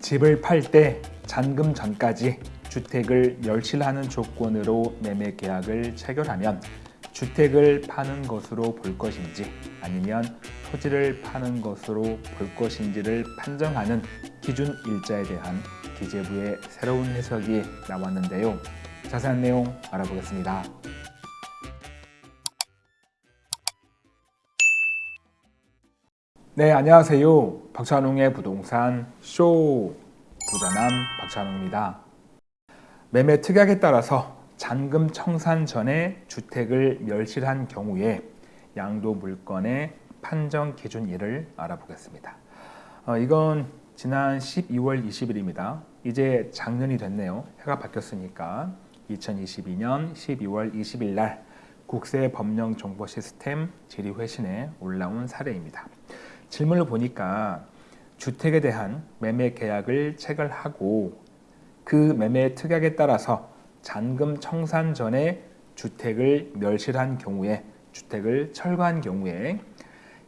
집을 팔 때 잔금 전까지 주택을 멸실하는 조건으로 매매 계약을 체결하면 주택을 파는 것으로 볼 것인지 아니면 토지를 파는 것으로 볼 것인지를 판정하는 기준 일자에 대한 기재부의 새로운 해석이 나왔는데요. 자세한 내용 알아보겠습니다. 네, 안녕하세요. 박찬웅의 부동산 쇼 부자남 박찬웅입니다. 매매 특약에 따라서 잔금 청산 전에 주택을 멸실한 경우에 양도 물건의 판정 기준일을 알아보겠습니다. 어, 이건 지난 12월 20일입니다. 이제 작년이 됐네요. 해가 바뀌었으니까 2022년 12월 20일 날 국세 법령 정보 시스템 질의 회신에 올라온 사례입니다. 질문을 보니까 주택에 대한 매매 계약을 체결하고 그 매매 특약에 따라서 잔금 청산 전에 주택을 멸실한 경우에 주택을 철거한 경우에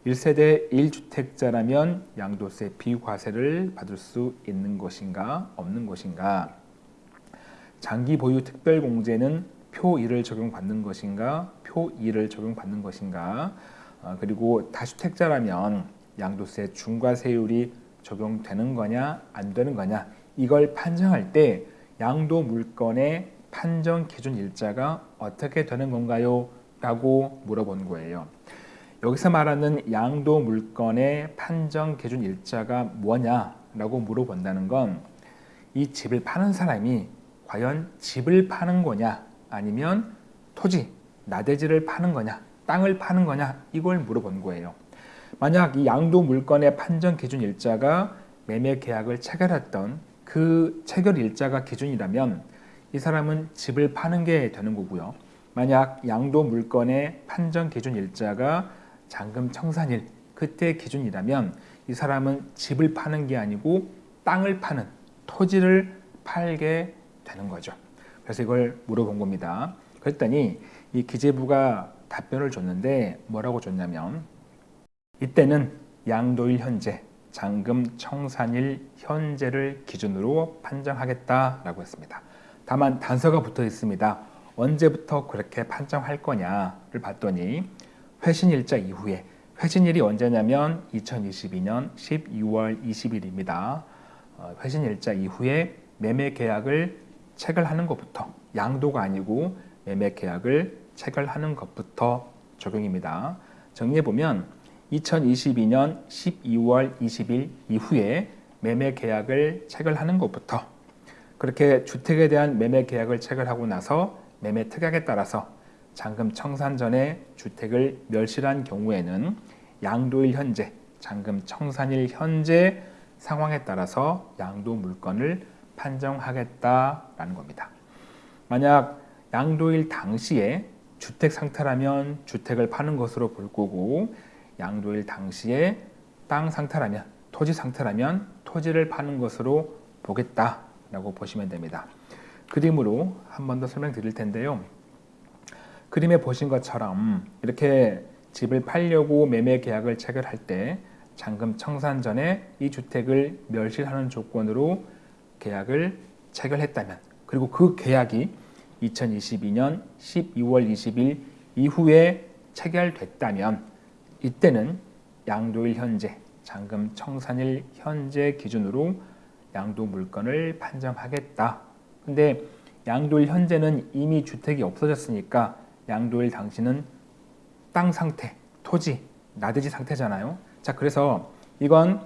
1세대 1주택자라면 양도세 비과세를 받을 수 있는 것인가 없는 것인가? 장기 보유 특별공제는 표 1을 적용받는 것인가 표 2를 적용받는 것인가? 어, 그리고 다주택자라면 양도세 중과세율이 적용되는 거냐 안 되는 거냐 이걸 판정할 때 양도 물건의 판정 기준 일자가 어떻게 되는 건가요? 라고 물어본 거예요. 여기서 말하는 양도 물건의 판정 기준 일자가 뭐냐라고 물어본다는 건 이 집을 파는 사람이 과연 집을 파는 거냐 아니면 토지, 나대지를 파는 거냐 땅을 파는 거냐 이걸 물어본 거예요. 만약 이 양도 물건의 판정 기준 일자가 매매 계약을 체결했던 그 체결 일자가 기준이라면 이 사람은 집을 파는 게 되는 거고요. 만약 양도 물건의 판정 기준 일자가 잔금 청산일 그때 기준이라면 이 사람은 집을 파는 게 아니고 땅을 파는 토지를 팔게 되는 거죠. 그래서 이걸 물어본 겁니다. 그랬더니 이 기재부가 답변을 줬는데 뭐라고 줬냐면 이때는 양도일 현재, 잔금 청산일 현재를 기준으로 판정하겠다라고 했습니다. 다만 단서가 붙어 있습니다. 언제부터 그렇게 판정할 거냐를 봤더니 회신일자 이후에 회신일이 언제냐면 2022년 12월 20일입니다. 어, 회신일자 이후에 매매 계약을 체결하는 것부터 양도가 아니고 매매 계약을 체결하는 것부터 적용입니다. 정리해 보면 2022년 12월 20일 이후에 매매 계약을 체결하는 것부터 그렇게 주택에 대한 매매 계약을 체결하고 나서 매매 특약에 따라서 잔금 청산 전에 주택을 멸실한 경우에는 양도일 현재, 잔금 청산일 현재 상황에 따라서 양도 물건을 판정하겠다라는 겁니다. 만약 양도일 당시에 주택 상태라면 주택을 파는 것으로 볼 거고 양도일 당시에 땅 상태라면 토지 상태라면 토지를 파는 것으로 보겠다라고 보시면 됩니다. 그림으로 한 번 더 설명드릴 텐데요. 그림에 보신 것처럼 이렇게 집을 팔려고 매매 계약을 체결할 때 잔금 청산 전에 이 주택을 멸실하는 조건으로 계약을 체결했다면 그리고 그 계약이 2022년 12월 20일 이후에 체결됐다면 이때는 양도일 현재, 잔금 청산일 현재 기준으로 양도 물건을 판정하겠다. 근데 양도일 현재는 이미 주택이 없어졌으니까 양도일 당시는 땅 상태, 토지, 나대지 상태잖아요. 자, 그래서 이건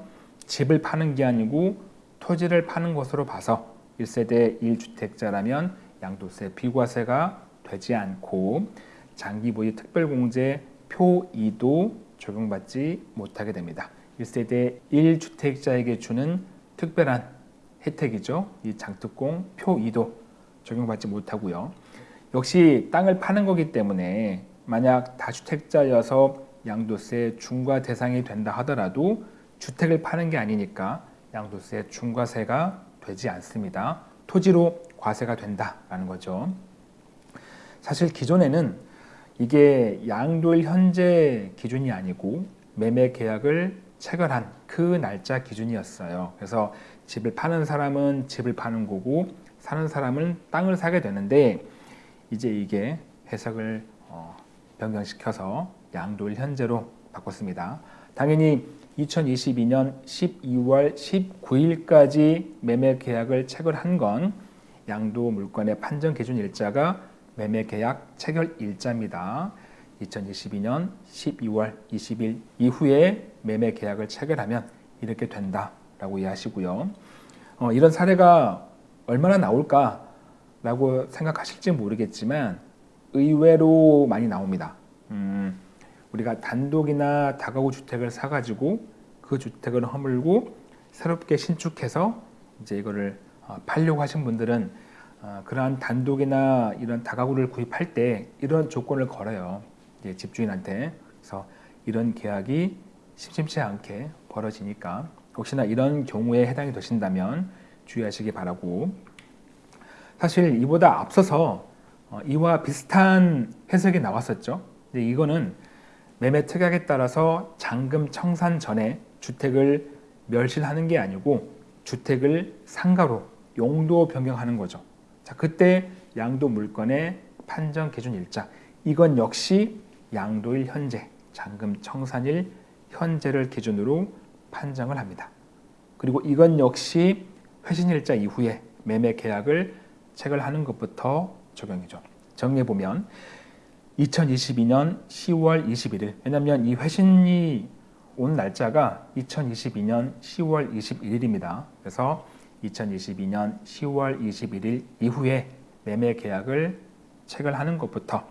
집을 파는 게 아니고 토지를 파는 것으로 봐서 1세대 1주택자라면 양도세 비과세가 되지 않고 장기 보유 특별공제 표 2도 적용받지 못하게 됩니다. 1세대 1주택자에게 주는 특별한 혜택이죠. 이 장특공 표 2도 적용받지 못하고요. 역시 땅을 파는 거기 때문에 만약 다주택자여서 양도세 중과 대상이 된다 하더라도 주택을 파는 게 아니니까 양도세 중과세가 되지 않습니다. 토지로 과세가 된다라는 거죠. 사실 기존에는 이게 양도일 현재 기준이 아니고 매매 계약을 체결한 그 날짜 기준이었어요. 그래서 집을 파는 사람은 집을 파는 거고 사는 사람은 땅을 사게 되는데 이제 이게 해석을 어, 변경시켜서 양도일 현재로 바꿨습니다. 당연히 2022년 12월 19일까지 매매 계약을 체결한 건 양도 물건의 판정 기준 일자가 매매 계약 체결 일자입니다. 2022년 12월 20일 이후에 매매 계약을 체결하면 이렇게 된다라고 이해하시고요. 어, 이런 사례가 얼마나 나올까라고 생각하실지 모르겠지만 의외로 많이 나옵니다. 음, 우리가 단독이나 다가구 주택을 사가지고 그 주택을 허물고 새롭게 신축해서 이제 이거를 어, 팔려고 하신 분들은 어, 그러한 단독이나 이런 다가구를 구입할 때 이런 조건을 걸어요. 이제 집주인한테. 그래서 이런 계약이 심심치 않게 벌어지니까 혹시나 이런 경우에 해당이 되신다면 주의하시기 바라고 사실 이보다 앞서서 어, 이와 비슷한 해석이 나왔었죠. 근데 이거는 매매 특약에 따라서 잔금 청산 전에 주택을 멸실하는 게 아니고 주택을 상가로 용도 변경하는 거죠. 자, 그때 양도 물건의 판정 기준 일자 이건 역시 양도일 현재, 잔금 청산일 현재를 기준으로 판정을 합니다. 그리고 이건 역시 회신일자 이후에 매매 계약을 체결하는 것부터 적용이죠. 정리해 보면 2022년 10월 21일 왜냐하면 이 회신이 온 날짜가 2022년 10월 21일입니다. 그래서 2022년 10월 21일 이후에 매매 계약을 체결 하는 것부터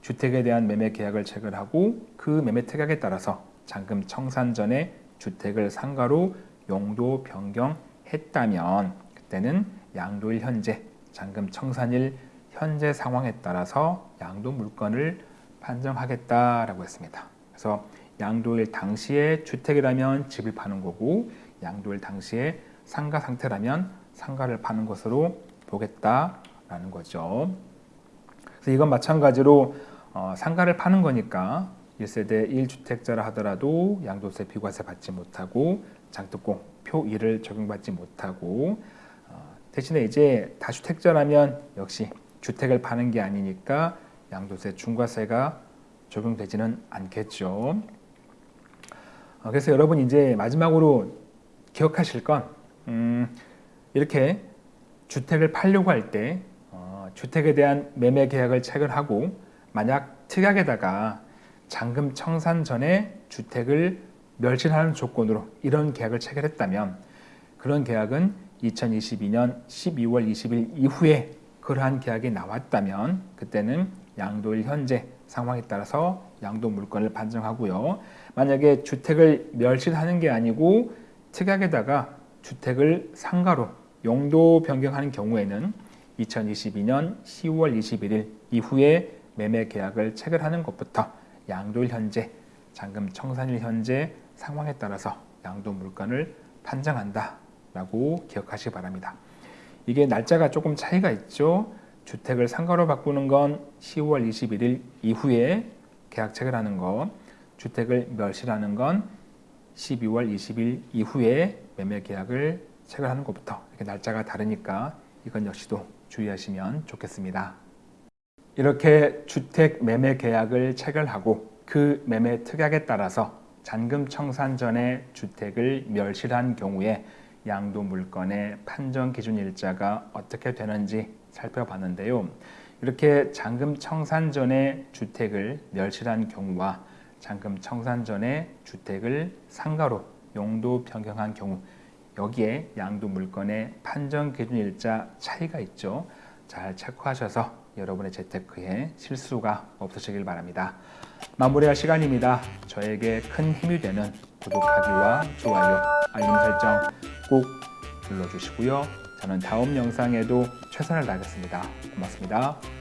주택에 대한 매매 계약을 체결하고 그 매매 특약에 따라서 잔금 청산 전에 주택을 상가로 용도 변경했다면 그때는 양도일 현재 잔금 청산일 현재 상황에 따라서 양도 물건을 판정하겠다라고 했습니다. 그래서 양도일 당시에 주택이라면 집을 파는 거고 양도일 당시에 상가 상태라면 상가를 파는 것으로 보겠다라는 거죠. 그래서 이건 마찬가지로 어, 상가를 파는 거니까 1세대 1주택자라 하더라도 양도세 비과세 받지 못하고 장특공 표 1을 적용받지 못하고 어, 대신에 이제 다주택자라면 역시 주택을 파는 게 아니니까 양도세 중과세가 적용되지는 않겠죠. 어, 그래서 여러분 이제 마지막으로 기억하실 건 음, 이렇게 주택을 팔려고 할때 어, 주택에 대한 매매 계약을 체결하고 만약 특약에다가 잔금 청산 전에 주택을 멸실하는 조건으로 이런 계약을 체결했다면 그런 계약은 2022년 12월 20일 이후에 그러한 계약이 나왔다면 그때는 양도일 현재 상황에 따라서 양도 물건을 판정하고요. 만약에 주택을 멸실하는 게 아니고 특약에다가 주택을 상가로 용도 변경하는 경우에는 2022년 10월 21일 이후에 매매 계약을 체결하는 것부터 양도일 현재, 잔금 청산일 현재 상황에 따라서 양도 물건을 판정한다 라고 기억하시기 바랍니다. 이게 날짜가 조금 차이가 있죠. 주택을 상가로 바꾸는 건 10월 21일 이후에 계약 체결하는 거, 주택을 멸실하는 건 12월 20일 이후에 매매 계약을 체결하는 것부터 이렇게 날짜가 다르니까 이건 역시도 주의하시면 좋겠습니다. 이렇게 주택 매매 계약을 체결하고 그 매매 특약에 따라서 잔금 청산 전에 주택을 멸실한 경우에 양도 물건의 판정 기준 일자가 어떻게 되는지 살펴봤는데요. 이렇게 잔금 청산 전에 주택을 멸실한 경우와 잔금 청산 전에 주택을 상가로 용도 변경한 경우 여기에 양도 물건의 판정 기준 일자 차이가 있죠. 잘 체크하셔서 여러분의 재테크에 실수가 없으시길 바랍니다. 마무리할 시간입니다. 저에게 큰 힘이 되는 구독하기와 좋아요, 알림 설정 꼭 눌러주시고요. 저는 다음 영상에도 최선을 다하겠습니다. 고맙습니다.